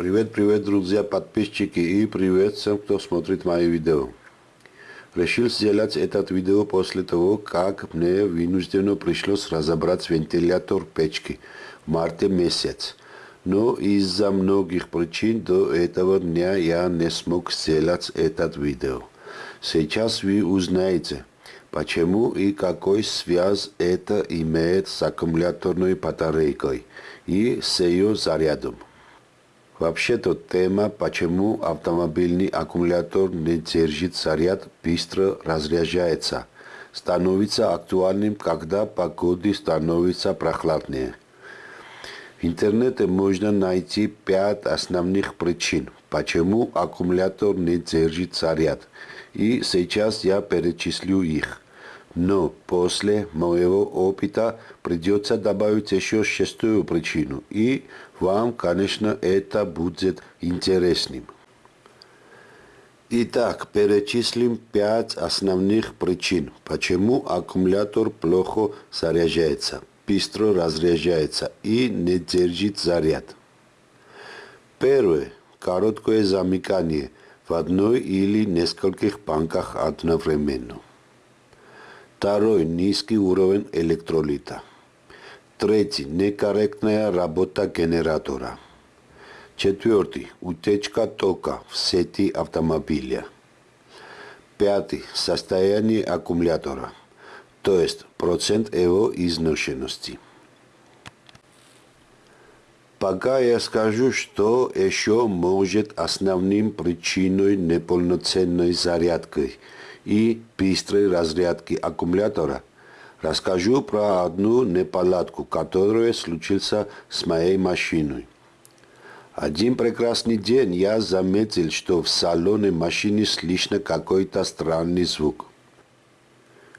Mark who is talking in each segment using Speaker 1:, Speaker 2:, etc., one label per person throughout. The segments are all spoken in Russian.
Speaker 1: Привет, привет, друзья, подписчики и привет всем, кто смотрит мои видео. Решил сделать этот видео после того, как мне вынужденно пришлось разобрать вентилятор печки в марте месяц. Но из-за многих причин до этого дня я не смог сделать этот видео. Сейчас вы узнаете, почему и какой связь это имеет с аккумуляторной батарейкой и с ее зарядом. Вообще-то тема, почему автомобильный аккумулятор не держит заряд, быстро разряжается, становится актуальным, когда погода становится прохладнее. В интернете можно найти пять основных причин, почему аккумулятор не держит заряд, и сейчас я перечислю их. Но после моего опыта придется добавить еще шестую причину, и вам, конечно, это будет интересным. Итак, перечислим пять основных причин, почему аккумулятор плохо заряжается, быстро разряжается и не держит заряд. Первое. Короткое замыкание в одной или нескольких банках одновременно. Второй – низкий уровень электролита. Третий – некорректная работа генератора. Четвертый – утечка тока в сети автомобиля. Пятый – состояние аккумулятора, то есть процент его изношенности. Пока я скажу, что еще может основным причиной неполноценной зарядки – и быстрой разрядки аккумулятора. Расскажу про одну неполадку, которая случилась с моей машиной. Один прекрасный день я заметил, что в салоне машины слышно какой-то странный звук.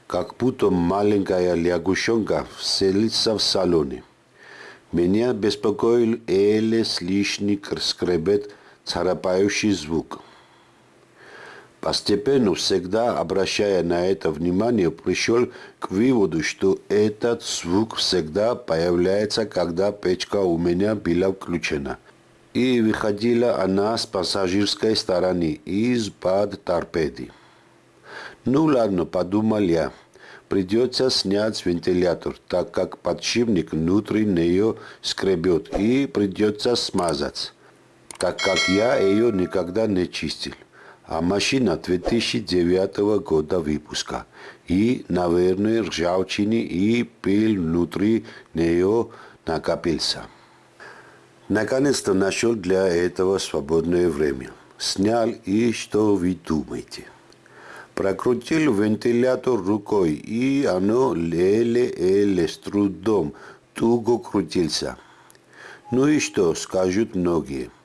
Speaker 1: Как будто маленькая лягушонка вселится в салоне. Меня беспокоил еле слышный скребет, царапающий звук. Постепенно, всегда обращая на это внимание, пришел к выводу, что этот звук всегда появляется, когда печка у меня была включена. И выходила она с пассажирской стороны, из-под торпеды. Ну ладно, подумал я. Придется снять вентилятор, так как подшипник внутри нее скребет, и придется смазать, так как я ее никогда не чистил а машина 2009 года выпуска. И, наверное, ржавчины и пыль внутри нее накопился. Наконец-то нашел для этого свободное время. Снял и что вы думаете? Прокрутил вентилятор рукой, и оно леле-эле с трудом туго крутился. Ну и что, скажут многие –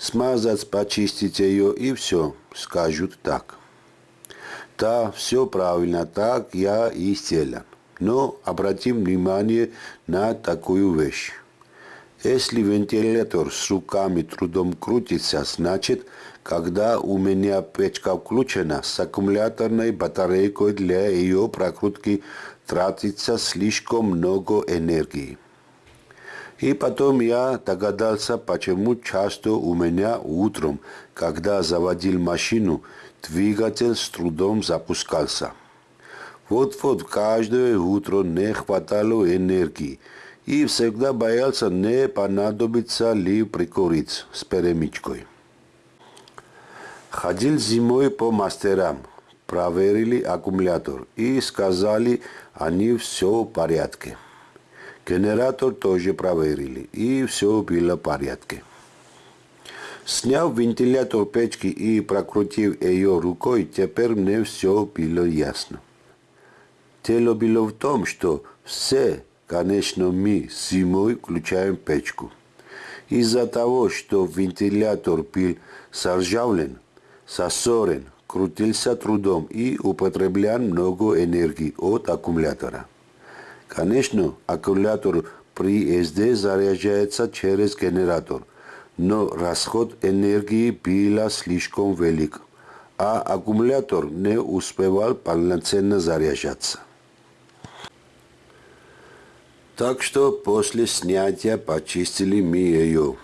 Speaker 1: смазать, почистить ее и все, скажут так. Да, все правильно, так я и сделал. Но обратим внимание на такую вещь. Если вентилятор с руками трудом крутится, значит, когда у меня печка включена, с аккумуляторной батарейкой для ее прокрутки тратится слишком много энергии. И потом я догадался, почему часто у меня утром, когда заводил машину, двигатель с трудом запускался. Вот-вот каждое утро не хватало энергии, и всегда боялся, не понадобится ли прикурить с перемычкой. Ходил зимой по мастерам, проверили аккумулятор и сказали, они все в порядке. Генератор тоже проверили, и все было в порядке. Сняв вентилятор печки и прокрутив ее рукой, теперь мне все было ясно. Дело было в том, что все, конечно, мы зимой включаем печку. Из-за того, что вентилятор был заржавлен, засорен, крутился трудом и употреблял много энергии от аккумулятора. Конечно, аккумулятор при СД заряжается через генератор, но расход энергии был слишком велик, а аккумулятор не успевал полноценно заряжаться. Так что после снятия почистили мы ее.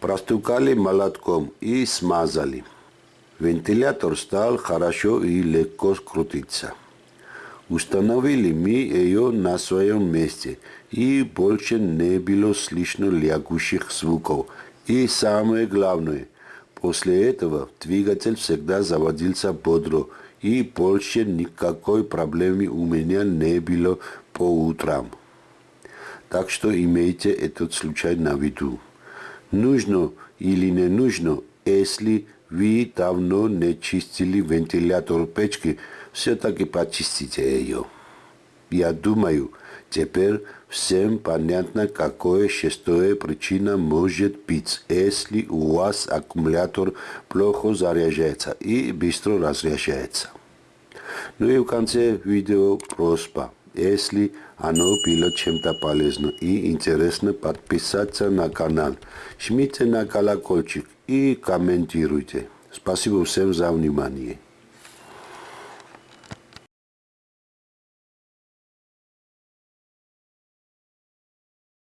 Speaker 1: Простукали молотком и смазали. Вентилятор стал хорошо и легко крутиться. Установили мы ее на своем месте, и больше не было слышно лягущих звуков. И самое главное, после этого двигатель всегда заводился бодро, и больше никакой проблемы у меня не было по утрам. Так что имейте этот случай на виду. Нужно или не нужно, если вы давно не чистили вентилятор печки, все-таки почистите ее. Я думаю, теперь всем понятно, какое шестое причина может быть, если у вас аккумулятор плохо заряжается и быстро разряжается. Ну и в конце видео просьба. Если оно было чем-то полезно и интересно, подписаться на канал. Жмите на колокольчик и комментируйте. Спасибо всем за внимание.